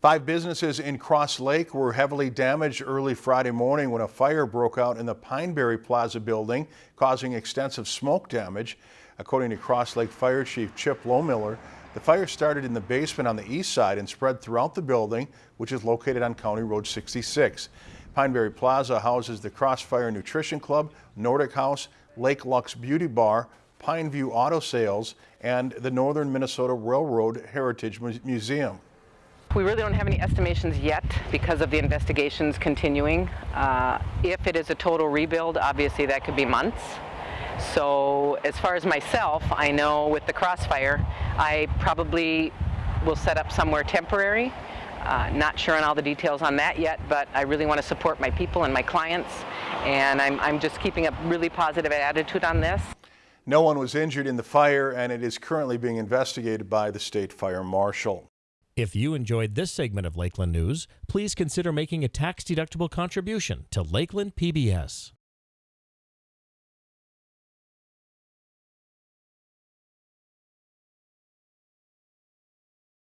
Five businesses in Cross Lake were heavily damaged early Friday morning when a fire broke out in the Pineberry Plaza building, causing extensive smoke damage. According to Cross Lake Fire Chief Chip Lohmiller, the fire started in the basement on the east side and spread throughout the building, which is located on County Road 66. Pineberry Plaza houses the Crossfire Nutrition Club, Nordic House, Lake Lux Beauty Bar, Pineview Auto Sales, and the Northern Minnesota Railroad Heritage Museum. We really don't have any estimations yet because of the investigations continuing. Uh, if it is a total rebuild, obviously that could be months. So as far as myself, I know with the crossfire, I probably will set up somewhere temporary. Uh, not sure on all the details on that yet, but I really want to support my people and my clients, and I'm, I'm just keeping a really positive attitude on this. No one was injured in the fire, and it is currently being investigated by the state fire marshal. If you enjoyed this segment of Lakeland News, please consider making a tax-deductible contribution to Lakeland PBS.